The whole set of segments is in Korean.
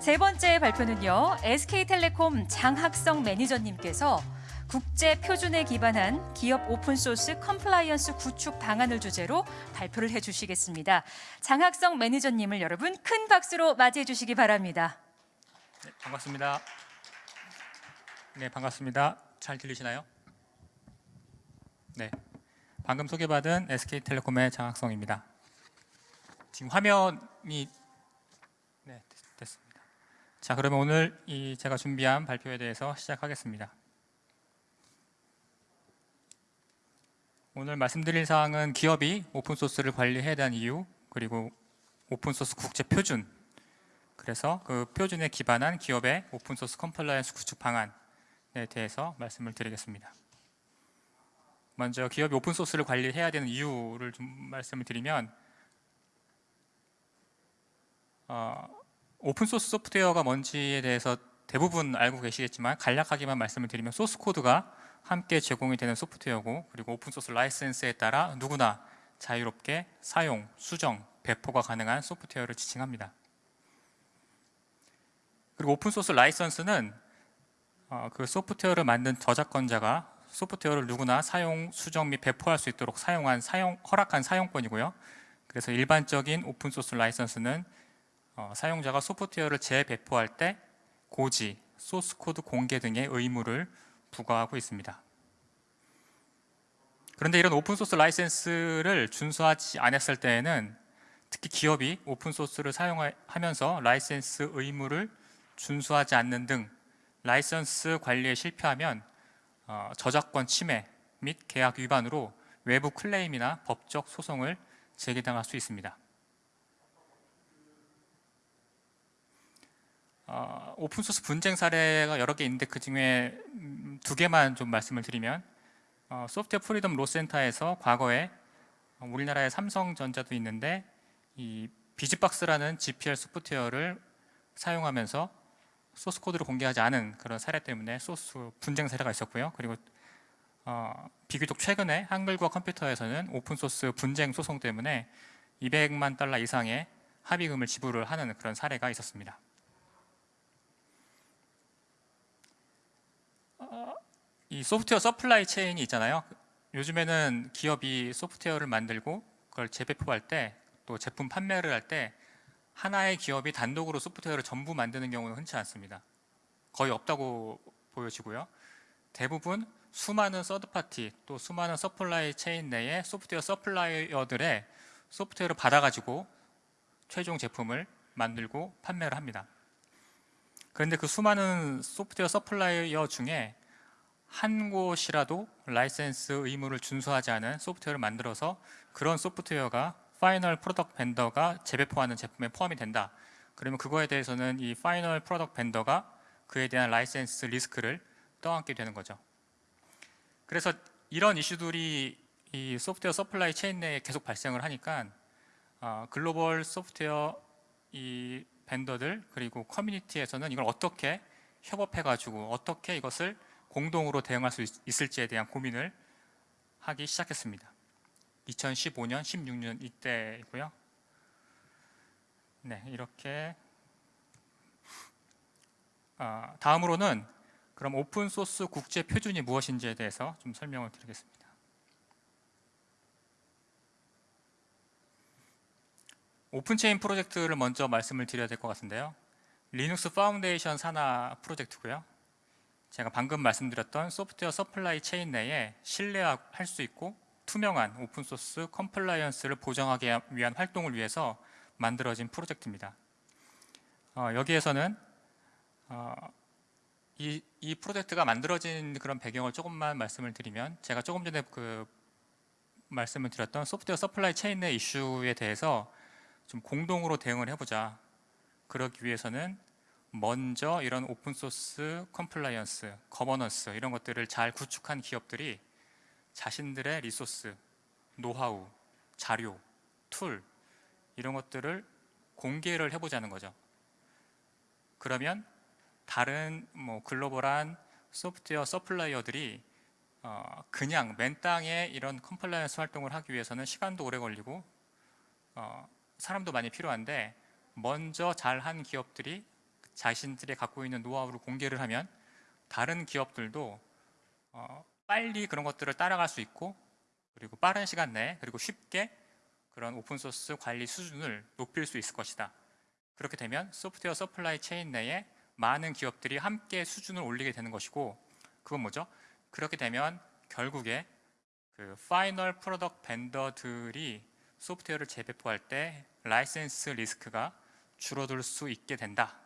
세 번째 발표는요. SK텔레콤 장학성 매니저님께서 국제 표준에 기반한 기업 오픈소스 compliance 구축 방안을 주제로 발표를 해주시겠습니다. 장학성 매니저님을 여러분 큰 박수로 맞이해 주시기 바랍니다. 네, 반갑습니다. 네, 반갑습니다. 잘 들리시나요? 네, 방금 소개받은 SK텔레콤의 장학성입니다. 지금 화면이. 자, 그러면 오늘 이 제가 준비한 발표에 대해서 시작하겠습니다. 오늘 말씀드릴 사항은 기업이 오픈소스를 관리해야 하는 이유, 그리고 오픈소스 국제 표준, 그래서 그 표준에 기반한 기업의 오픈소스 compliance 구축 방안에 대해서 말씀을 드리겠습니다. 먼저 기업이 오픈소스를 관리해야 되는 이유를 좀 말씀을 드리면 어, 오픈소스 소프트웨어가 뭔지에 대해서 대부분 알고 계시겠지만 간략하게만 말씀을 드리면 소스 코드가 함께 제공이 되는 소프트웨어고 그리고 오픈소스 라이센스에 따라 누구나 자유롭게 사용, 수정, 배포가 가능한 소프트웨어를 지칭합니다. 그리고 오픈소스 라이선스는 어, 그 소프트웨어를 만든 저작권자가 소프트웨어를 누구나 사용, 수정 및 배포할 수 있도록 사용한 사용, 허락한 사용권이고요. 그래서 일반적인 오픈소스 라이선스는 어, 사용자가 소프트웨어를 재배포할 때 고지, 소스 코드 공개 등의 의무를 부과하고 있습니다. 그런데 이런 오픈소스 라이센스를 준수하지 않았을 때에는 특히 기업이 오픈소스를 사용하면서 라이센스 의무를 준수하지 않는 등 라이선스 관리에 실패하면 어, 저작권 침해 및 계약 위반으로 외부 클레임이나 법적 소송을 제기당할 수 있습니다. 어, 오픈소스 분쟁 사례가 여러 개 있는데 그 중에 음, 두 개만 좀 말씀을 드리면 어, Software Freedom Law Center에서 과거에 어, 우리나라의 삼성전자도 있는데 이 BusyBox라는 GPL 소프트웨어를 사용하면서 소스 코드를 공개하지 않은 그런 사례 때문에 소스 분쟁 사례가 있었고요. 그리고 어, 비교적 최근에 한글과 컴퓨터에서는 오픈 소스 분쟁 소송 때문에 200만 달러 이상의 합의금을 지불을 하는 그런 사례가 있었습니다. 어, 이 소프트웨어 supply chain이 있잖아요. 요즘에는 기업이 소프트웨어를 만들고 그걸 재배포할 때 또 제품 판매를 할 때 하나의 기업이 단독으로 소프트웨어를 전부 만드는 경우는 흔치 않습니다. 거의 없다고 보여지고요. 대부분 수많은 third party 또 수많은 supply chain 내에 소프트웨어 supplier들의 소프트웨어를 받아가지고 최종 제품을 만들고 판매를 합니다. 그런데 그 수많은 소프트웨어 supplier 중에 한 곳이라도 라이센스 의무를 준수하지 않은 소프트웨어를 만들어서 그런 소프트웨어가 final product vendor가 재배포하는 제품에 포함이 된다. 그러면 그거에 대해서는 이 final product vendor가 그에 대한 라이센스 리스크를 떠안게 되는 거죠. 그래서 이런 이슈들이 이 소프트웨어 supply chain 내에 계속 발생을 하니까 어, 글로벌 소프트웨어 이 vendor들 그리고 커뮤니티에서는 이걸 어떻게 협업해가지고 어떻게 이것을 공동으로 대응할 수 있, 있을지에 대한 고민을 하기 시작했습니다. 2015년, 16년 이때이고요. 네, 이렇게 어, 다음으로는 그럼 오픈 소스 국제 표준이 무엇인지에 대해서 좀 설명을 드리겠습니다. OpenChain 프로젝트를 먼저 말씀을 드려야 될 것 같은데요. Linux Foundation 산하 프로젝트고요. 제가 방금 말씀드렸던 소프트웨어 supply chain 내에 신뢰할 수 있고 투명한 오픈소스 compliance를 보장하기 위한 활동을 위해서 만들어진 프로젝트입니다. 어, 여기에서는 어, 이, 이, 프로젝트가 만들어진 그런 배경을 조금만 말씀을 드리면 제가 조금 전에 그 말씀을 드렸던 소프트웨어 supply chain 내 이슈에 대해서 좀 공동으로 대응을 해보자. 그러기 위해서는 먼저 이런 오픈소스 compliance, governance 이런 것들을 잘 구축한 기업들이 자신들의 resource, 노하우, 자료, tool 이런 것들을 공개를 해보자는 거죠. 그러면 다른 뭐 글로벌한 소프트웨어 supplier들이 어 그냥 맨 땅에 이런 compliance 활동을 하기 위해서는 시간도 오래 걸리고 어 사람도 많이 필요한데 먼저 잘한 기업들이 자신들이 갖고 있는 노하우를 공개를 하면 다른 기업들도 어, 빨리 그런 것들을 따라갈 수 있고 그리고 빠른 시간 내에 그리고 쉽게 그런 오픈소스 관리 수준을 높일 수 있을 것이다. 그렇게 되면 소프트웨어 supply chain 내에 많은 기업들이 함께 수준을 올리게 되는 것이고 그건 뭐죠? 그렇게 되면 결국에 그 final product vendor들이 소프트웨어를 재배포할 때 라이센스 리스크가 줄어들 수 있게 된다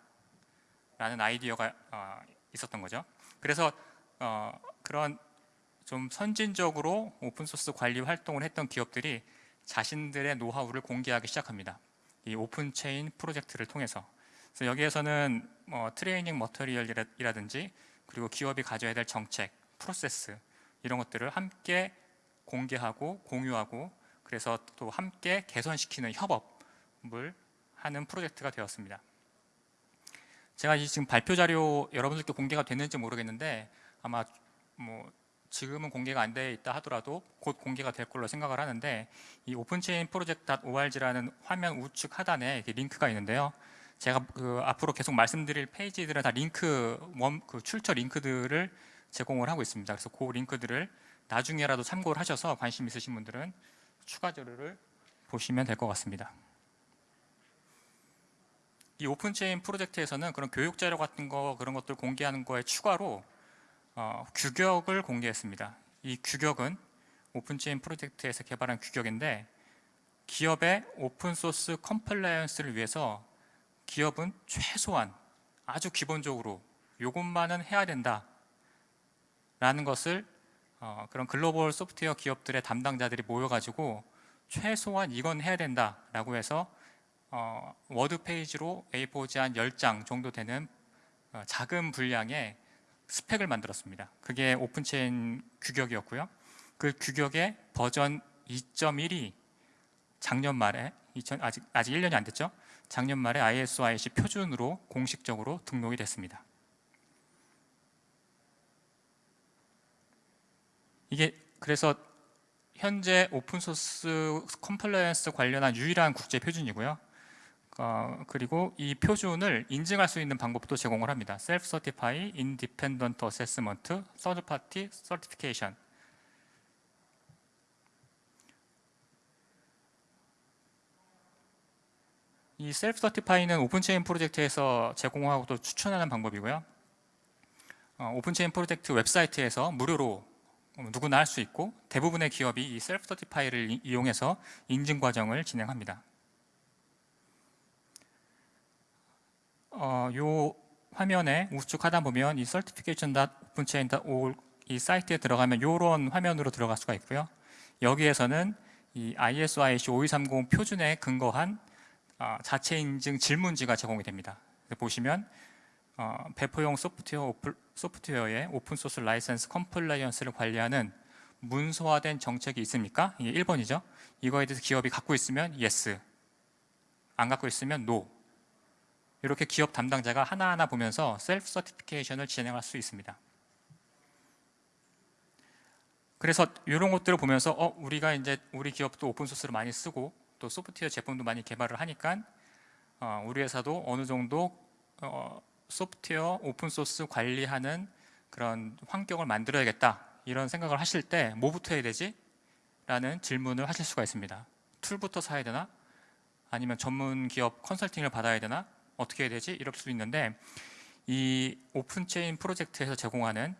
라는 아이디어가 어, 있었던 거죠. 그래서 어, 그런 좀 선진적으로 오픈소스 관리 활동을 했던 기업들이 자신들의 노하우를 공개하기 시작합니다. 이 오픈체인 프로젝트를 통해서. 그래서 여기에서는 뭐 training material이라든지 그리고 기업이 가져야 될 정책, 프로세스 이런 것들을 함께 공개하고 공유하고 그래서 또 함께 개선시키는 협업을 하는 프로젝트가 되었습니다. 제가 이 지금 발표 자료 여러분들께 공개가 됐는지 모르겠는데 아마 뭐 지금은 공개가 안 돼 있다 하더라도 곧 공개가 될 걸로 생각을 하는데 이 오픈체인 프로젝트.org라는 화면 우측 하단에 이렇게 링크가 있는데요. 제가 그 앞으로 계속 말씀드릴 페이지들은 다 링크 원, 그 출처 링크들을 제공을 하고 있습니다. 그래서 그 링크들을 나중에라도 참고를 하셔서 관심 있으신 분들은 추가 자료를 보시면 될 것 같습니다. 이 오픈체인 프로젝트에서는 그런 교육 자료 같은 거 그런 것들 공개하는 거에 추가로 어, 규격을 공개했습니다. 이 규격은 오픈체인 프로젝트에서 개발한 규격인데 기업의 오픈소스 compliance를 위해서 기업은 최소한 아주 기본적으로 이것만은 해야 된다 라는 것을 어, 그런 글로벌 소프트웨어 기업들의 담당자들이 모여가지고 최소한 이건 해야 된다 라고 해서 어, 워드 페이지로 A4지 한 10장 정도 되는 어, 작은 분량의 스펙을 만들었습니다. 그게 오픈체인 규격이었고요. 그 규격의 버전 2.1이 작년 말에 2000, 아직 아직 1년이 안 됐죠. 작년 말에 ISO IEC 표준으로 공식적으로 등록이 됐습니다. 이게 그래서 현재 오픈소스 compliance 관련한 유일한 국제 표준이고요. 어, 그리고 이 표준을 인증할 수 있는 방법도 제공을 합니다. Self Certify Independent Assessment Third Party Certification. 이 self certify는 오픈체인 프로젝트에서 제공하고 또 추천하는 방법이고요. 어, 오픈체인 프로젝트 웹사이트에서 무료로 누구나 할 수 있고 대부분의 기업이 이 self certify를 이용해서 인증 과정을 진행합니다. 어, 요 화면에 우측 하단 보면 이 certification.openchain.org 이 사이트에 들어가면 이런 화면으로 들어갈 수가 있고요. 여기에서는 이 ISO IEC 5230 표준에 근거한 어, 자체 인증 질문지가 제공이 됩니다. 보시면 어, 배포용 소프트웨어 오플, 소프트웨어의 오픈소스 라이센스 compliance를 관리하는 문서화된 정책이 있습니까? 이게 1번이죠. 이거에 대해서 기업이 갖고 있으면 yes, 안 갖고 있으면 no. 이렇게 기업 담당자가 하나하나 보면서 self certification을 진행할 수 있습니다. 그래서 이런 것들을 보면서 어, 우리가 이제 우리 기업도 오픈 소스를 많이 쓰고 또 소프트웨어 제품도 많이 개발을 하니까 어, 우리 회사도 어느 정도 어, 소프트웨어 오픈 소스 관리하는 그런 환경을 만들어야겠다 이런 생각을 하실 때 뭐부터 해야 되지? 라는 질문을 하실 수가 있습니다. 툴부터 사야 되나? 아니면 전문 기업 컨설팅을 받아야 되나? 어떻게 해야 되지? 이럴 수도 있는데 이 오픈체인 프로젝트에서 제공하는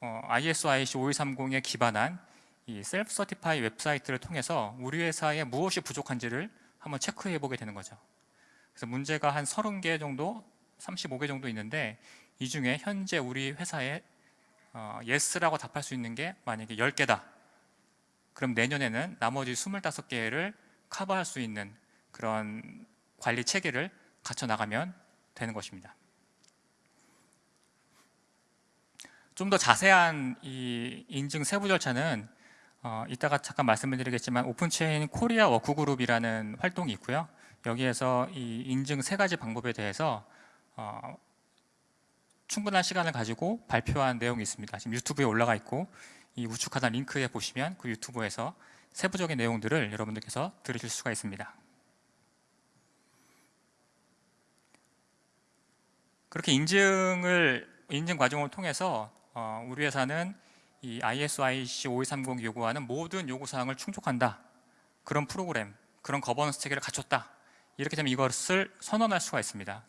어, ISO IEC 5130에 기반한 이 self certify 웹사이트를 통해서 우리 회사에 무엇이 부족한지를 한번 체크해 보게 되는 거죠. 그래서 문제가 한 30개 정도, 35개 정도 있는데 이 중에 현재 우리 회사에 어, yes라고 답할 수 있는 게 만약에 10개다. 그럼 내년에는 나머지 25개를 커버할 수 있는 그런 관리 체계를 갖춰 나가면 되는 것입니다. 좀 더 자세한 이 인증 세부 절차는 어, 이따가 잠깐 말씀을 드리겠지만 오픈체인 코리아 work group이라는 활동이 있고요. 여기에서 이 인증 세 가지 방법에 대해서 어, 충분한 시간을 가지고 발표한 내용이 있습니다. 지금 유튜브에 올라가 있고 이 우측 하단 링크에 보시면 그 유튜브에서 세부적인 내용들을 여러분들께서 들으실 수가 있습니다. 그렇게 인증을 인증 과정을 통해서 어, 우리 회사는 이 ISO IEC 5230 요구하는 모든 요구 사항을 충족한다. 그런 프로그램, 그런 거버넌스 체계를 갖췄다. 이렇게 되면 이것을 선언할 수가 있습니다.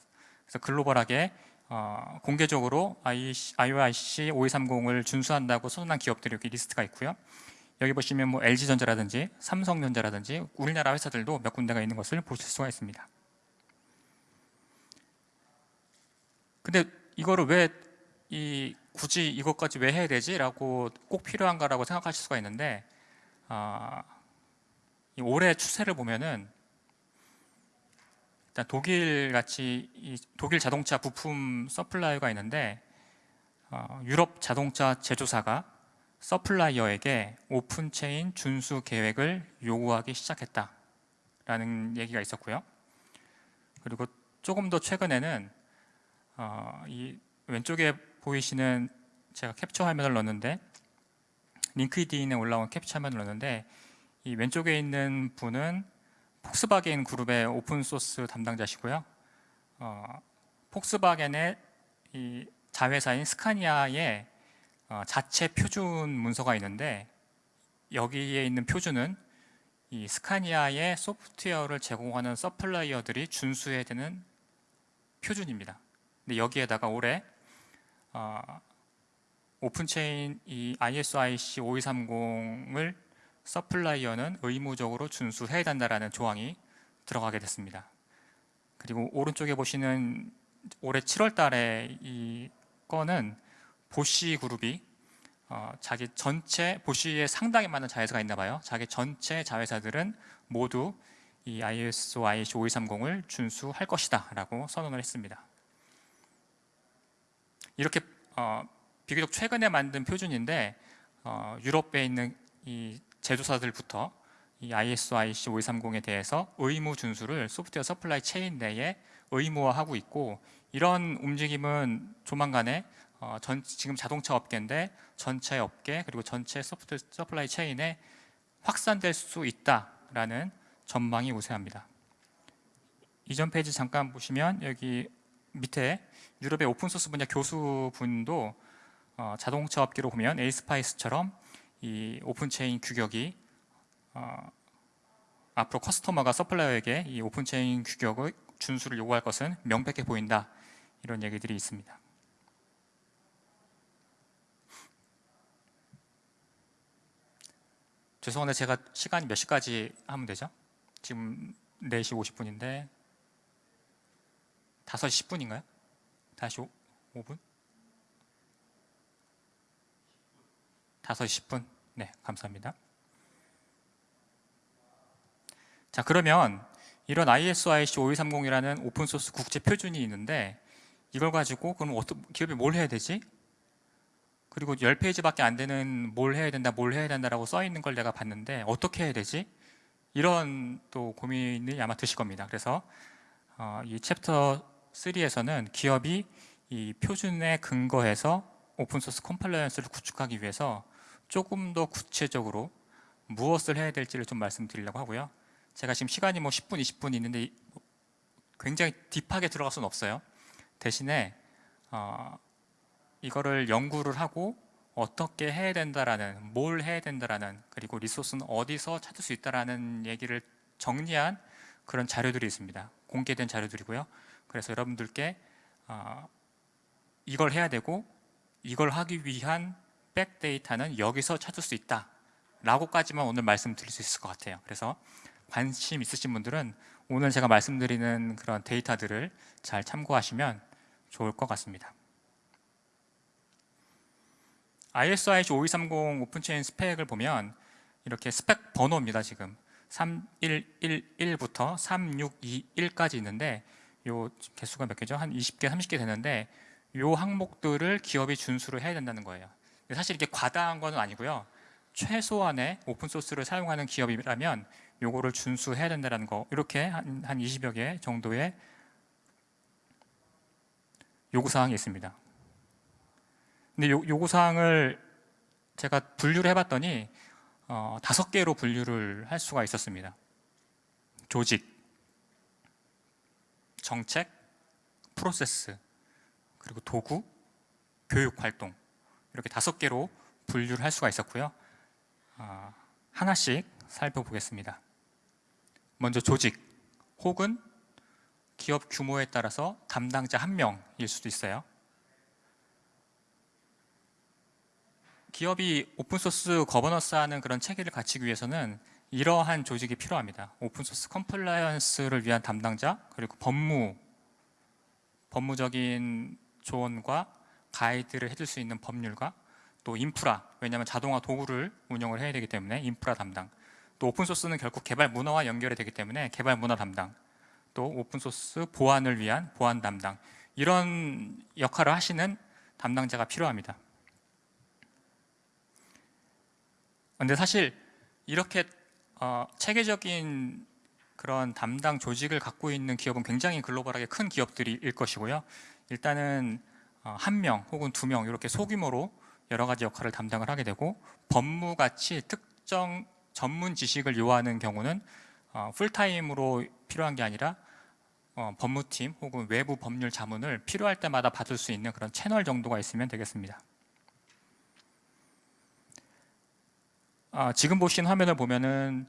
그래서 글로벌하게 어, 공개적으로 IC, ISO IEC 5230을 준수한다고 선언한 기업들이 여기 리스트가 있고요. 여기 보시면 뭐 LG전자라든지 삼성전자라든지 우리나라 회사들도 몇 군데가 있는 것을 보실 수가 있습니다. 근데 이거를 왜 이 굳이 이것까지 왜 해야 되지?라고 꼭 필요한가라고 생각하실 수가 있는데 아, 이 올해 추세를 보면은 일단 독일 같이 이 독일 자동차 부품 supplier가 있는데 어, 유럽 자동차 제조사가 supplier에게 오픈체인 준수 계획을 요구하기 시작했다라는 얘기가 있었고요. 그리고 조금 더 최근에는 어, 이 왼쪽에 보이시는 제가 캡처 화면을 넣었는데 링크드인에 올라온 캡처 화면을 넣었는데 이 왼쪽에 있는 분은 폭스바겐 그룹의 오픈 소스 담당자시고요. 어, 폭스바겐의 이 자회사인 스카니아의 어, 자체 표준 문서가 있는데 여기에 있는 표준은 이 스카니아의 소프트웨어를 제공하는 supplier들이 준수해야 되는 표준입니다. 근데 여기에다가 올해 어, 오픈체인 이 ISO IC 5230을 서플라이어는 의무적으로 준수해야 된다라는 조항이 들어가게 됐습니다. 그리고 오른쪽에 보시는 올해 7월 달에 이 건은 보쉬 그룹이 어, 자기 전체 보쉬에 상당히 많은 자회사가 있나 봐요. 자기 전체 자회사들은 모두 이 ISO IEC 5230을 준수할 것이다 라고 선언을 했습니다. 이렇게 어, 비교적 최근에 만든 표준인데 어, 유럽에 있는 이 제조사들부터 이 ISO IEC 5230에 대해서 의무 준수를 소프트웨어 supply chain 내에 의무화하고 있고 이런 움직임은 조만간에 어, 전, 지금 자동차 업계인데 전체 업계 그리고 전체 소프트 supply chain에 확산될 수 있다라는 전망이 우세합니다. 이전 페이지 잠깐 보시면 여기 밑에 유럽의 오픈소스 분야 교수분도 어, 자동차 업계로 보면 ASPICE처럼 이 OpenChain 규격이 어, 앞으로 customer가 supplier에게 이 OpenChain 규격의 준수를 요구할 것은 명백해 보인다 이런 얘기들이 있습니다. 죄송한데 제가 시간이 몇 시까지 하면 되죠? 지금 4시 50분인데 5시 10분인가요? 다시 5, 5분? 5시 10분? 네, 감사합니다. 자, 그러면 이런 ISO IEC 5230이라는 오픈소스 국제 표준이 있는데 이걸 가지고 그럼 어떤 기업이 뭘 해야 되지? 그리고 10페이지밖에 안 되는 뭘 해야 된다, 뭘 해야 된다라고 써 있는 걸 내가 봤는데 어떻게 해야 되지? 이런 또 고민이 아마 드실 겁니다. 그래서 어, 이 챕터 3에서는 기업이 이 표준에 근거해서 오픈소스 compliance를 구축하기 위해서 조금 더 구체적으로 무엇을 해야 될지를 좀 말씀드리려고 하고요. 제가 지금 시간이 뭐 10분, 20분 있는데 굉장히 딥하게 들어갈 수는 없어요. 대신에 어, 이거를 연구를 하고 어떻게 해야 된다라는 뭘 해야 된다라는 그리고 리소스는 어디서 찾을 수 있다라는 얘기를 정리한 그런 자료들이 있습니다. 공개된 자료들이고요. 그래서 여러분들께 어, 이걸 해야 되고 이걸 하기 위한 back data는 여기서 찾을 수 있다 라고까지만 오늘 말씀드릴 수 있을 것 같아요. 그래서 관심 있으신 분들은 오늘 제가 말씀드리는 그런 데이터들을 잘 참고하시면 좋을 것 같습니다. ISO IEC 5230 OpenChain 스펙을 보면 이렇게 스펙 번호입니다 지금. 3111부터 3621까지 있는데 요 개수가 몇 개죠? 한 20개, 30개 되는데 요 항목들을 기업이 준수를 해야 된다는 거예요. 사실 이게 과다한 건 아니고요. 최소한의 오픈 소스를 사용하는 기업이라면 요거를 준수해야 된다는 거. 이렇게 한, 한 20여 개 정도의 요구 사항이 있습니다. 근데 요, 요구 사항을 제가 분류를 해봤더니 어, 다섯 개로 분류를 할 수가 있었습니다. 조직, 정책, 프로세스, 그리고 도구, 교육 활동 이렇게 다섯 개로 분류를 할 수가 있었고요. 아, 하나씩 살펴보겠습니다. 먼저 조직 혹은 기업 규모에 따라서 담당자 한 명일 수도 있어요. 기업이 오픈소스 거버넌스 하는 그런 체계를 갖추기 위해서는 이러한 조직이 필요합니다. 오픈소스 compliance를 위한 담당자 그리고 법무 법무적인 조언과 가이드를 해줄 수 있는 법률가 또 인프라 왜냐하면 자동화 도구를 운영을 해야 되기 때문에 인프라 담당 또 오픈소스는 결국 개발 문화와 연결이 되기 때문에 개발 문화 담당 또 오픈소스 보안을 위한 보안 담당 이런 역할을 하시는 담당자가 필요합니다. 근데 사실 이렇게 어, 체계적인 그런 담당 조직을 갖고 있는 기업은 굉장히 글로벌하게 큰 기업들일 것이고요. 일단은 어, 한명 혹은 두 명 이렇게 소규모로 여러 가지 역할을 담당을 하게 되고 법무같이 특정 전문 지식을 요하는 경우는 어, 풀타임으로 필요한 게 아니라 어, 법무팀 혹은 외부 법률 자문을 필요할 때마다 받을 수 있는 그런 채널 정도가 있으면 되겠습니다. 아, 지금 보신 화면을 보면은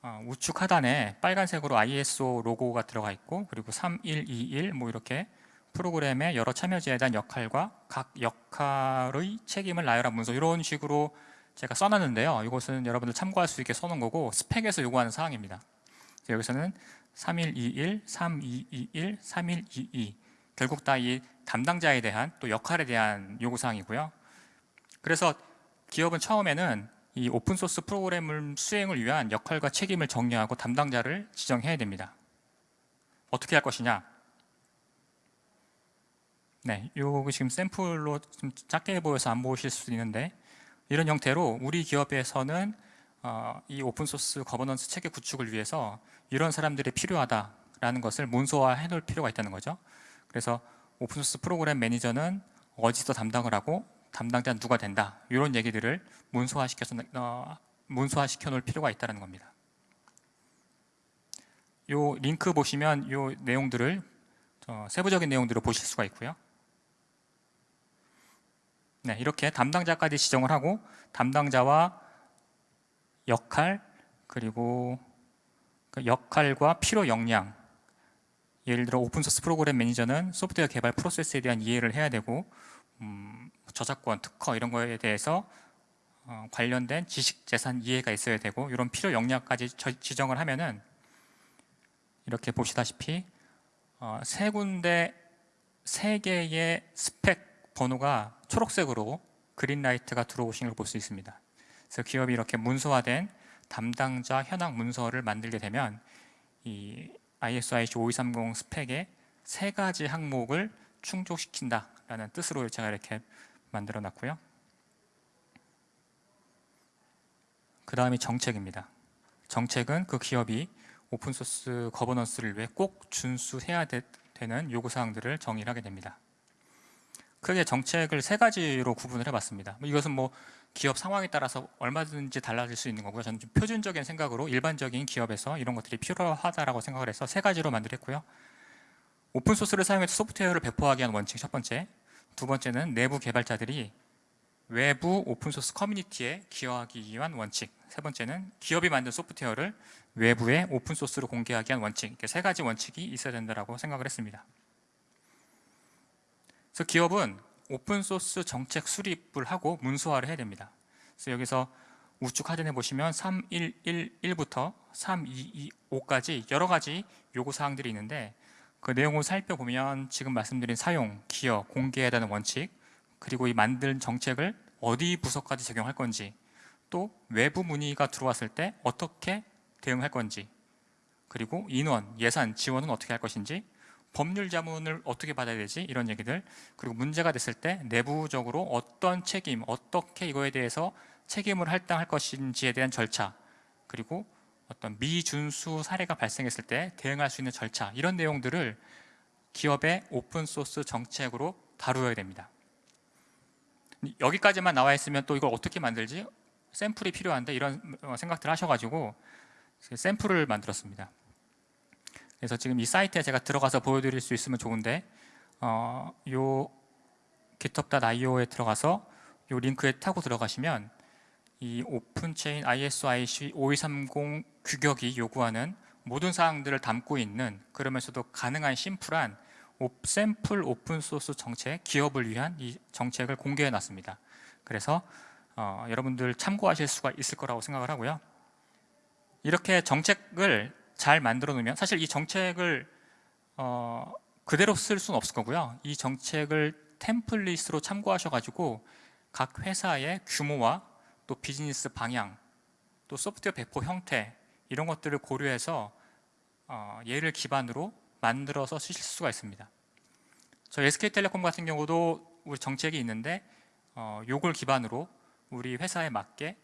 아, 우측 하단에 빨간색으로 ISO 로고가 들어가 있고 그리고 3121 뭐 이렇게 프로그램의 여러 참여자에 대한 역할과 각 역할의 책임을 나열한 문서 이런 식으로 제가 써놨는데요. 이것은 여러분들 참고할 수 있게 써놓은 거고 스펙에서 요구하는 사항입니다. 여기서는 3121, 3221, 3122 결국 다 이 담당자에 대한 또 역할에 대한 요구사항이고요. 그래서 기업은 처음에는 이 오픈소스 프로그램을 수행을 위한 역할과 책임을 정리하고 담당자를 지정해야 됩니다. 어떻게 할 것이냐? 네, 요 지금 샘플로 좀 작게 보여서 안 보실 수도 있는데 이런 형태로 우리 기업에서는 어, 이 오픈소스 거버넌스 체계 구축을 위해서 이런 사람들이 필요하다라는 것을 문서화해 놓을 필요가 있다는 거죠. 그래서 오픈소스 프로그램 매니저는 어디서 담당을 하고 담당자는 누가 된다 이런 얘기들을 문서화시켜서 어, 문서화시켜 놓을 필요가 있다는 겁니다. 요 링크 보시면 요 내용들을 어, 세부적인 내용들을 보실 수가 있고요. 네, 이렇게 담당자까지 지정을 하고 담당자와 역할 그리고 그 역할과 필요 역량 예를 들어 오픈소스 프로그램 매니저는 소프트웨어 개발 프로세스에 대한 이해를 해야 되고 음, 저작권, 특허 이런 거에 대해서 어, 관련된 지식 재산 이해가 있어야 되고 이런 필요 역량까지 저- 지정을 하면은 이렇게 보시다시피 어, 세 군데 세 개의 스펙 번호가 초록색으로 그린라이트가 들어오신 걸 볼 수 있습니다. 그래서 기업이 이렇게 문서화된 담당자 현황 문서를 만들게 되면 이 ISO IC 5230 스펙의 세 가지 항목을 충족시킨다라는 뜻으로 제가 이렇게 만들어 놨고요. 그 다음이 정책입니다. 정책은 그 기업이 오픈소스 거버넌스를 위해 꼭 준수해야 되, 는 요구사항들을 정의를 하게 됩니다. 크게 정책을 세 가지로 구분을 해봤습니다. 뭐 이것은 뭐 기업 상황에 따라서 얼마든지 달라질 수 있는 거고요. 저는 좀 표준적인 생각으로 일반적인 기업에서 이런 것들이 필요하다라고 생각을 해서 세 가지로 만들었고요. 오픈소스를 사용해서 소프트웨어를 배포하기 위한 원칙 첫 번째, 두 번째는 내부 개발자들이 외부 오픈소스 커뮤니티에 기여하기 위한 원칙, 세 번째는 기업이 만든 소프트웨어를 외부에 오픈소스로 공개하기 위한 원칙, 이렇게 세 가지 원칙이 있어야 된다고 생각을 했습니다. 그래서 기업은 오픈소스 정책 수립을 하고 문서화를 해야 됩니다. 그래서 여기서 우측 하단에 보시면 3111부터 3225까지 여러 가지 요구사항들이 있는데 그 내용을 살펴보면 지금 말씀드린 사용, 기여, 공개해야 되는 원칙 그리고 이 만든 정책을 어디 부서까지 적용할 건지 또 외부 문의가 들어왔을 때 어떻게 대응할 건지 그리고 인원, 예산, 지원은 어떻게 할 것인지 법률 자문을 어떻게 받아야 되지 이런 얘기들 그리고 문제가 됐을 때 내부적으로 어떤 책임 어떻게 이거에 대해서 책임을 할당할 것인지에 대한 절차 그리고 어떤 미준수 사례가 발생했을 때 대응할 수 있는 절차 이런 내용들을 기업의 오픈소스 정책으로 다루어야 됩니다. 여기까지만 나와 있으면 또 이걸 어떻게 만들지? 샘플이 필요한데 이런 어, 생각들 하셔가지고 샘플을 만들었습니다. 그래서 지금 이 사이트에 제가 들어가서 보여드릴 수 있으면 좋은데 어, 요 github.io에 들어가서 요 링크에 타고 들어가시면 이 오픈체인 ISIC 5230 규격이 요구하는 모든 사항들을 담고 있는 그러면서도 가능한 심플한 오- 샘플 오픈소스 정책, 기업을 위한 이 정책을 공개해 놨습니다. 그래서 어, 여러분들 참고하실 수가 있을 거라고 생각을 하고요. 이렇게 정책을 잘 만들어 놓으면 사실 이 정책을 어, 그대로 쓸 수는 없을 거고요. 이 정책을 템플릿으로 참고하셔가지고 각 회사의 규모와 또 비즈니스 방향, 또 소프트웨어 배포 형태 이런 것들을 고려해서 어, 얘를 기반으로 만들어서 쓰실 수가 있습니다. 저희 SK텔레콤 같은 경우도 우리 정책이 있는데 어, 요걸 기반으로 우리 회사에 맞게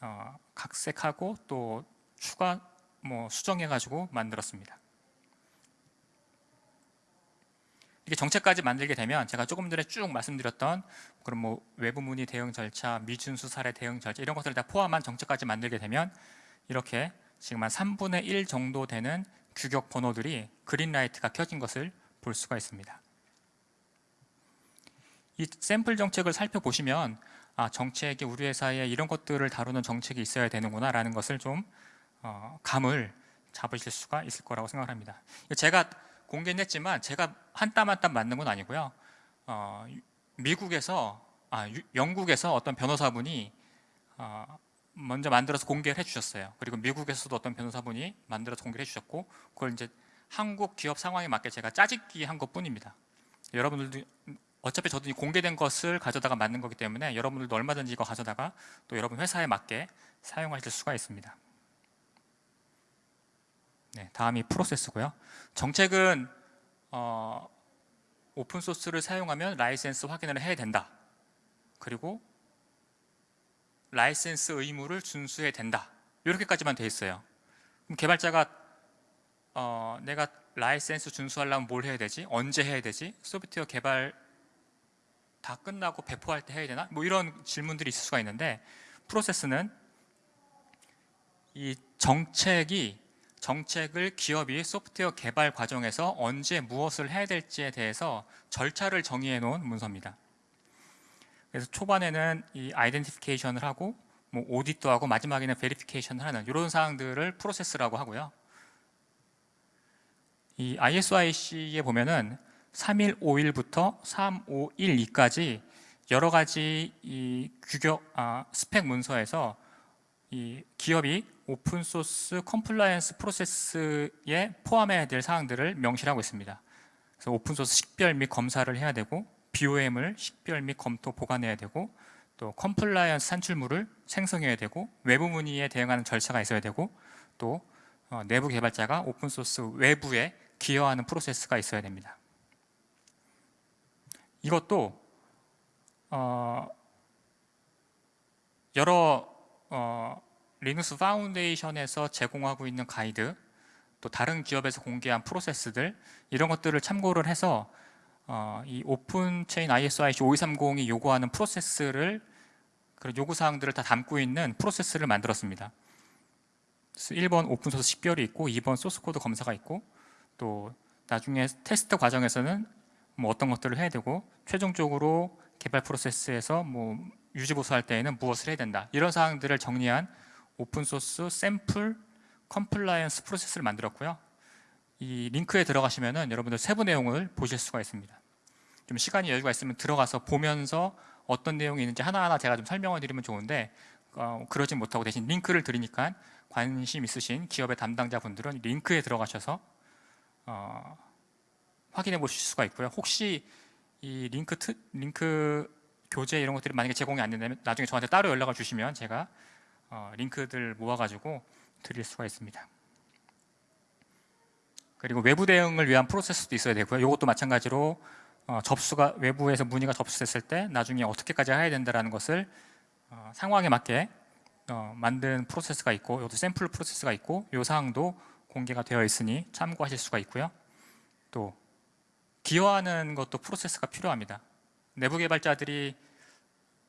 어, 각색하고 또 추가 뭐 수정해가지고 만들었습니다. 이게 정책까지 만들게 되면 제가 조금 전에 쭉 말씀드렸던 그런 뭐 외부 문의 대응 절차, 미준수 사례 대응 절차 이런 것들을 다 포함한 정책까지 만들게 되면 이렇게 지금 한 3분의 1 정도 되는 규격 번호들이 그린라이트가 켜진 것을 볼 수가 있습니다. 이 샘플 정책을 살펴보시면 아, 정책이 우리 회사에 이런 것들을 다루는 정책이 있어야 되는구나 라는 것을 좀 어, 감을 잡으실 수가 있을 거라고 생각합니다. 제가 공개는 했지만 제가 한 땀 한 땀 맞는 건 아니고요. 어, 미국에서 아, 유- 영국에서 어떤 변호사분이 어, 먼저 만들어서 공개를 해주셨어요. 그리고 미국에서도 어떤 변호사분이 만들어서 공개를 해주셨고 그걸 이제 한국 기업 상황에 맞게 제가 짜집기 한 것뿐입니다. 여러분들도 어차피 저도 이 공개된 것을 가져다가 만든 거기 때문에 여러분들도 얼마든지 이거 가져다가 또 여러분 회사에 맞게 사용하실 수가 있습니다. 네, 다음이 프로세스고요. 정책은 어, 오픈 소스를 사용하면 라이센스 확인을 해야 된다. 그리고 라이센스 의무를 준수해야 된다. 이렇게까지만 돼 있어요. 그럼 개발자가 어, 내가 라이센스 준수하려면 뭘 해야 되지? 언제 해야 되지? 소프트웨어 개발 다 끝나고 배포할 때 해야 되나? 뭐 이런 질문들이 있을 수가 있는데 프로세스는 이 정책이 정책을 기업이 소프트웨어 개발 과정에서 언제 무엇을 해야 될지에 대해서 절차를 정의해 놓은 문서입니다. 그래서 초반에는 이 identification을 하고 뭐 audit도 하고 마지막에는 verification을 하는 이런 사항들을 프로세스라고 하고요. 이 ISO IEC에 보면은 3.1.5.1부터 3.5.1.2까지 여러 가지 이 규격 아, 스펙 문서에서 이 기업이 오픈 소스 compliance 프로세스에 포함해야 될 사항들을 명시하고 있습니다. 그래서 오픈 소스 식별 및 검사를 해야 되고 BOM을 식별 및 검토 보관해야 되고 또 compliance 산출물을 생성해야 되고 외부 문의에 대응하는 절차가 있어야 되고 또 어, 내부 개발자가 오픈 소스 외부에 기여하는 프로세스가 있어야 됩니다. 이것도 어, 여러 어, Linux Foundation에서 제공하고 있는 가이드 또 다른 기업에서 공개한 프로세스들 이런 것들을 참고를 해서 어, 이 OpenChain ISO IEC 5230이 요구하는 프로세스를 그런 요구 사항들을 다 담고 있는 프로세스를 만들었습니다. 그래서 1번 오픈 소스 식별이 있고 2번 소스 코드 검사가 있고 또 나중에 테스트 과정에서는 뭐 어떤 것들을 해야 되고 최종적으로 개발 프로세스에서 뭐 유지 보수할 때에는 무엇을 해야 된다 이런 사항들을 정리한 오픈 소스 샘플 compliance 프로세스를 만들었고요. 이 링크에 들어가시면은 여러분들 세부 내용을 보실 수가 있습니다. 좀 시간이 여유가 있으면 들어가서 보면서 어떤 내용이 있는지 하나하나 제가 좀 설명을 드리면 좋은데 어, 그러진 못하고 대신 링크를 드리니까 관심 있으신 기업의 담당자분들은 링크에 들어가셔서 어, 확인해 보실 수가 있고요. 혹시 이 링크 트, 링크 교재 이런 것들이 만약에 제공이 안 된다면 나중에 저한테 따로 연락을 주시면 제가 어, 링크들 모아가지고 드릴 수가 있습니다. 그리고 외부 대응을 위한 프로세스도 있어야 되고요. 이것도 마찬가지로 어, 접수가 외부에서 문의가 접수됐을 때 나중에 어떻게까지 해야 된다라는 것을 어, 상황에 맞게 어, 만든 프로세스가 있고 이것도 샘플 프로세스가 있고 이 사항도 공개가 되어 있으니 참고하실 수가 있고요. 또 기여하는 것도 프로세스가 필요합니다. 내부 개발자들이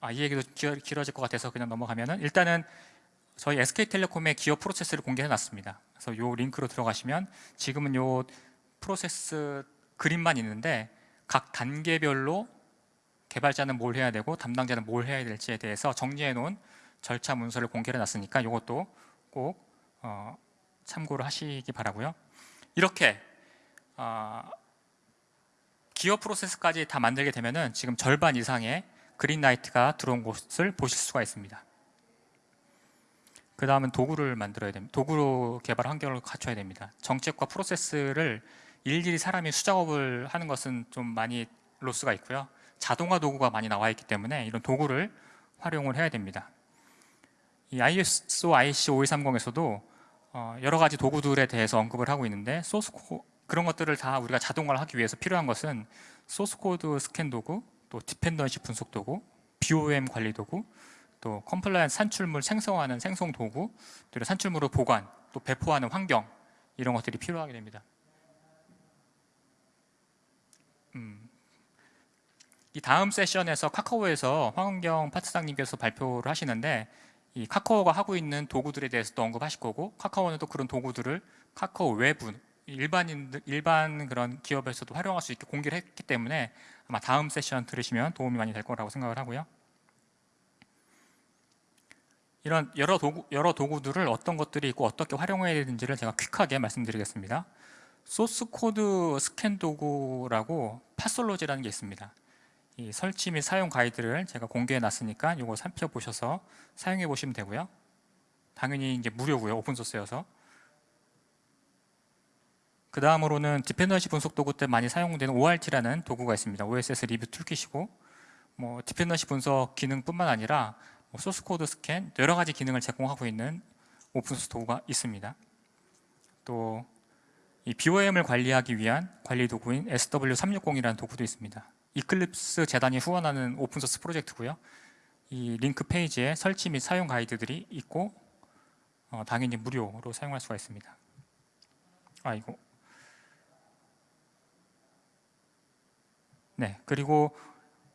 아, 이 얘기도 길- 길어질 것 같아서 그냥 넘어가면은 일단은 저희 SK텔레콤의 기업 프로세스를 공개해 놨습니다. 그래서 요 링크로 들어가시면 지금은 요 프로세스 그림만 있는데 각 단계별로 개발자는 뭘 해야 되고 담당자는 뭘 해야 될지에 대해서 정리해 놓은 절차 문서를 공개해 놨으니까 이것도 꼭 어, 참고를 하시기 바라고요. 이렇게 어, 기업 프로세스까지 다 만들게 되면 은 지금 절반 이상의 그린라이트가 들어온 곳을 보실 수가 있습니다. 그 다음은 도구를 만들어야 됩니다. 도구로 개발 환경을 갖춰야 됩니다. 정책과 프로세스를 일일이 사람이 수작업을 하는 것은 좀 많이 로스가 있고요. 자동화 도구가 많이 나와 있기 때문에 이런 도구를 활용을 해야 됩니다. 이 ISO IEC 5130에서도 어, 여러 가지 도구들에 대해서 언급을 하고 있는데 소스 코 그런 것들을 다 우리가 자동화를 하기 위해서 필요한 것은 소스 코드 스캔 도구, 또 dependency 분석 도구, BOM 관리 도구, 또 compliance 산출물 생성하는 생성 도구, 또 산출물을 보관, 또 배포하는 환경 이런 것들이 필요하게 됩니다. 음, 이 다음 세션에서 카카오에서 황은경 파트장님께서 발표를 하시는데 이 카카오가 하고 있는 도구들에 대해서도 언급하실 거고 카카오는 또 그런 도구들을 카카오 외부 일반인들 일반 그런 기업에서도 활용할 수 있게 공개를 했기 때문에 아마 다음 세션 들으시면 도움이 많이 될 거라고 생각을 하고요. 이런 여러 도구 여러 도구들을 어떤 것들이 있고 어떻게 활용해야 되는지를 제가 퀵하게 말씀드리겠습니다. 소스 코드 스캔 도구라고 FOSSology라는 게 있습니다. 이 설치 및 사용 가이드를 제가 공개해 놨으니까 이거 살펴보셔서 사용해 보시면 되고요. 당연히 이제 무료고요. 오픈 소스여서. 그 다음으로는 dependency 분석 도구 때 많이 사용되는 ORT라는 도구가 있습니다. OSS 리뷰 툴킷이고 뭐 dependency 분석 기능뿐만 아니라 뭐 소스 코드 스캔 여러 가지 기능을 제공하고 있는 오픈소스 도구가 있습니다. 또 이 BOM을 관리하기 위한 관리 도구인 SW360이라는 도구도 있습니다. 이클립스 재단이 후원하는 오픈소스 프로젝트고요. 이 링크 페이지에 설치 및 사용 가이드들이 있고 어, 당연히 무료로 사용할 수가 있습니다. 아 이거 네 그리고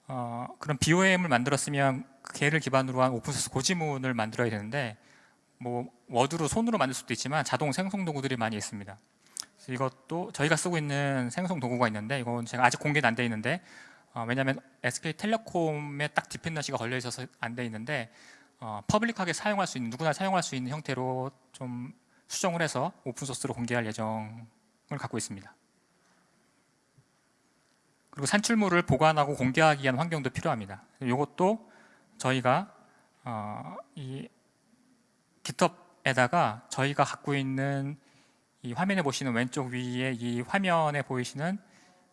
어, 그런 BOM을 만들었으면 걔를 기반으로 한 오픈소스 고지문을 만들어야 되는데 뭐 워드로 손으로 만들 수도 있지만 자동 생성 도구들이 많이 있습니다. 이것도 저희가 쓰고 있는 생성 도구가 있는데 이건 제가 아직 공개는 안 돼 있는데 어, 왜냐하면 SK텔레콤에 딱 dependency가 걸려 있어서 안 돼 있는데 어, public하게 사용할 수 있는 누구나 사용할 수 있는 형태로 좀 수정을 해서 오픈소스로 공개할 예정을 갖고 있습니다. 그리고 산출물을 보관하고 공개하기 위한 환경도 필요합니다. 이것도 저희가 어, 이 GitHub에다가 저희가 갖고 있는 이 화면에 보시는 왼쪽 위에 이 화면에 보이시는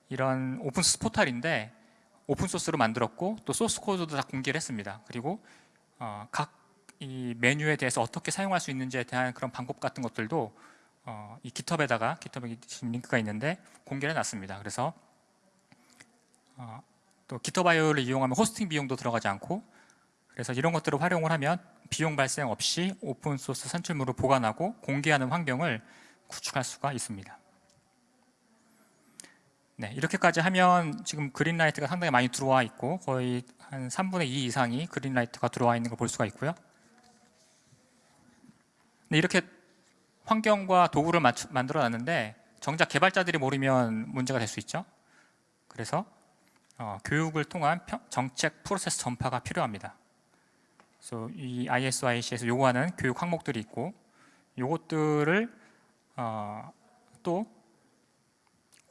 이런 오픈소스 포털인데 오픈소스로 만들었고 또 소스 코드도 다 공개를 했습니다. 그리고 어, 각이 메뉴에 대해서 어떻게 사용할 수 있는지에 대한 그런 방법 같은 것들도 어, 이 GitHub에다가 GitHub에 링크가 있는데 공개를 해놨습니다. 그래서 어, 또 GitHub.io를 이용하면 호스팅 비용도 들어가지 않고 그래서 이런 것들을 활용을 하면 비용 발생 없이 오픈소스 산출물을 보관하고 공개하는 환경을 구축할 수가 있습니다. 네, 이렇게까지 하면 지금 그린라이트가 상당히 많이 들어와 있고 거의 한 3분의 2 이상이 그린라이트가 들어와 있는 걸 볼 수가 있고요. 네, 이렇게 환경과 도구를 만들어 놨는데 정작 개발자들이 모르면 문제가 될 수 있죠. 그래서 어, 교육을 통한 평, 정책 프로세스 전파가 필요합니다. 그래서 이 ISO, IC에서 요구하는 교육 항목들이 있고 요것들을 어, 또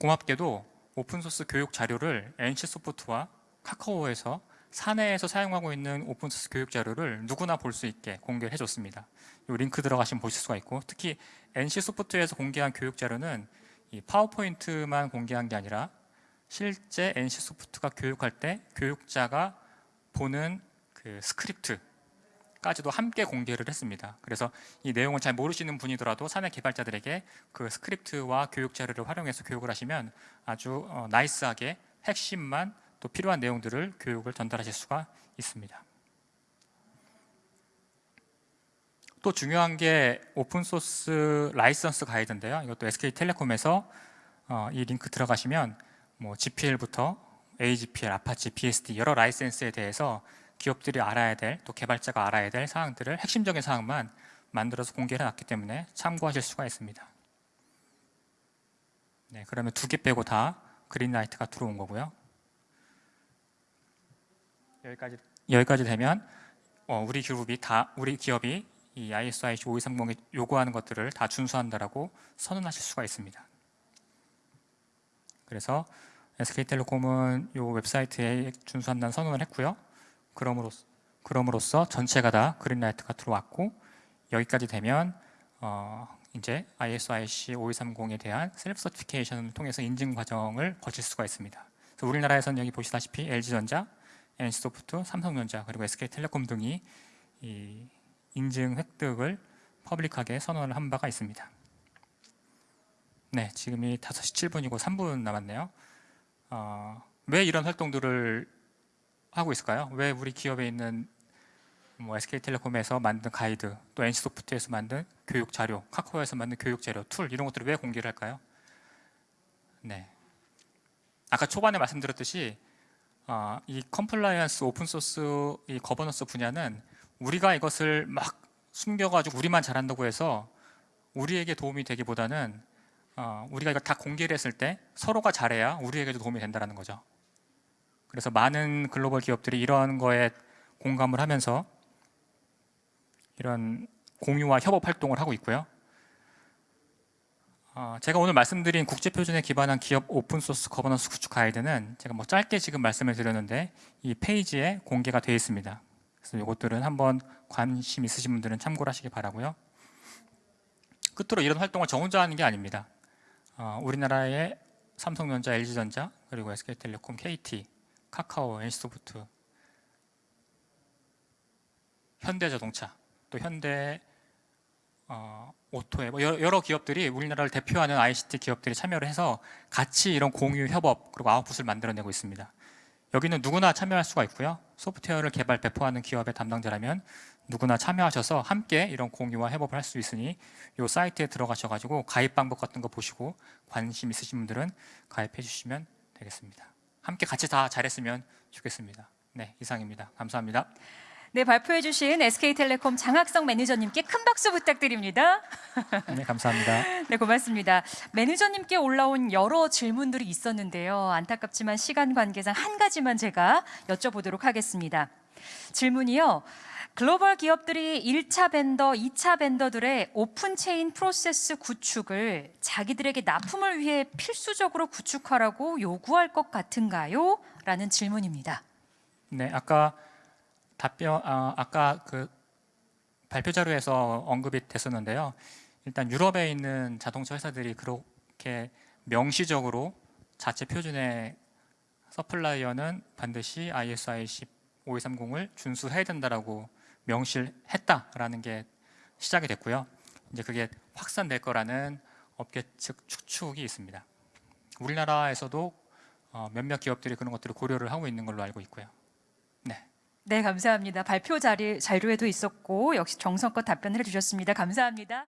고맙게도 오픈소스 교육 자료를 NC소프트와 카카오에서 사내에서 사용하고 있는 오픈소스 교육 자료를 누구나 볼 수 있게 공개해 줬습니다. 이 링크 들어가시면 보실 수가 있고 특히 NC소프트에서 공개한 교육 자료는 이 파워포인트만 공개한 게 아니라 실제 NC소프트가 교육할 때 교육자가 보는 그 스크립트까지도 함께 공개를 했습니다. 그래서 이 내용을 잘 모르시는 분이더라도 사내 개발자들에게 그 스크립트와 교육 자료를 활용해서 교육을 하시면 아주 어, nice하게 핵심만 또 필요한 내용들을 교육을 전달하실 수가 있습니다. 또 중요한 게 오픈소스 라이선스 가이드인데요. 이것도 SK텔레콤에서 어, 이 링크 들어가시면 뭐 GPL부터 AGPL, Apache, BSD 여러 라이센스에 대해서 기업들이 알아야 될, 또 개발자가 알아야 될 사항들을 핵심적인 사항만 만들어서 공개해 놨기 때문에 참고하실 수가 있습니다. 네, 그러면 두 개 빼고 다 그린라이트가 들어온 거고요. 여기까지 여기까지 되면 어, 우리 그룹이 다 우리 기업이 이 ISO IC 5230이 요구하는 것들을 다 준수한다라고 선언하실 수가 있습니다. 그래서 SK텔레콤은 요 웹사이트에 준수한다는 선언을 했고요. 그럼으로써, 그럼으로써 전체가 다 그린라이트가 들어왔고 여기까지 되면 어, 이제 ISO IEC 5230에 대한 self certification을 통해서 인증 과정을 거칠 수가 있습니다. 그래서 우리나라에서는 여기 보시다시피 LG전자, NC소프트, 삼성전자 그리고 SK텔레콤 등이 이 인증 획득을 public하게 선언을 한 바가 있습니다. 네, 지금이 5시 7분이고 3분 남았네요. 어, 왜 이런 활동들을 하고 있을까요? 왜 우리 기업에 있는 뭐 SK텔레콤에서 만든 가이드, 또 NC소프트에서 만든 교육 자료, 카카오에서 만든 교육 자료, 툴 이런 것들을 왜 공개를 할까요? 네. 아까 초반에 말씀드렸듯이 어, 이 compliance 오픈 소스 이 거버넌스 분야는 우리가 이것을 막 숨겨가지고 우리만 잘한다고 해서 우리에게 도움이 되기보다는 어, 우리가 이거 다 공개를 했을 때 서로가 잘해야 우리에게도 도움이 된다는 거죠. 그래서 많은 글로벌 기업들이 이런 거에 공감을 하면서 이런 공유와 협업 활동을 하고 있고요. 어, 제가 오늘 말씀드린 국제 표준에 기반한 기업 open source governance 구축 가이드는 제가 뭐 짧게 지금 말씀을 드렸는데 이 페이지에 공개가 되어 있습니다. 그래서 이것들은 한번 관심 있으신 분들은 참고를 하시기 바라고요. 끝으로 이런 활동을 저 혼자 하는 게 아닙니다. 어, 우리나라의 삼성전자, LG전자, 그리고 SK텔레콤, KT, 카카오, NC소프트, 현대자동차, 또 현대 어, 오토에 뭐 여러, 여러 기업들이 우리나라를 대표하는 ICT 기업들이 참여를 해서 같이 이런 공유 협업 그리고 아웃풋을 만들어내고 있습니다. 여기는 누구나 참여할 수가 있고요. 소프트웨어를 개발 배포하는 기업의 담당자라면 누구나 참여하셔서 함께 이런 공유와 협업을 할 수 있으니 이 사이트에 들어가셔가지고 가입 방법 같은 거 보시고 관심 있으신 분들은 가입해 주시면 되겠습니다. 함께 같이 다 잘했으면 좋겠습니다. 네, 이상입니다. 감사합니다. 네, 발표해 주신 SK텔레콤 장학성 매니저님께 큰 박수 부탁드립니다. 네, 감사합니다. 네, 고맙습니다. 매니저님께 올라온 여러 질문들이 있었는데요. 안타깝지만 시간 관계상 한 가지만 제가 여쭤보도록 하겠습니다. 질문이요. 글로벌 기업들이 1차 vendor, 2차 vendor들의 OpenChain 프로세스 구축을 자기들에게 납품을 위해 필수적으로 구축하라고 요구할 것 같은가요? 라는 질문입니다. 네, 아까 답변 아, 아까 그 발표 자료에서 언급이 됐었는데요. 일단 유럽에 있는 자동차 회사들이 그렇게 명시적으로 자체 표준의 supplier는 반드시 ISO IC 5230을 준수해야 된다라고 명시를 했다라는 게 시작이 됐고요. 이제 그게 확산될 거라는 업계 측 추측이 있습니다. 우리나라에서도 어, 몇몇 기업들이 그런 것들을 고려를 하고 있는 걸로 알고 있고요. 네. 네, 감사합니다. 발표 자리, 자료에도 있었고 역시 정성껏 답변을 해주셨습니다. 감사합니다.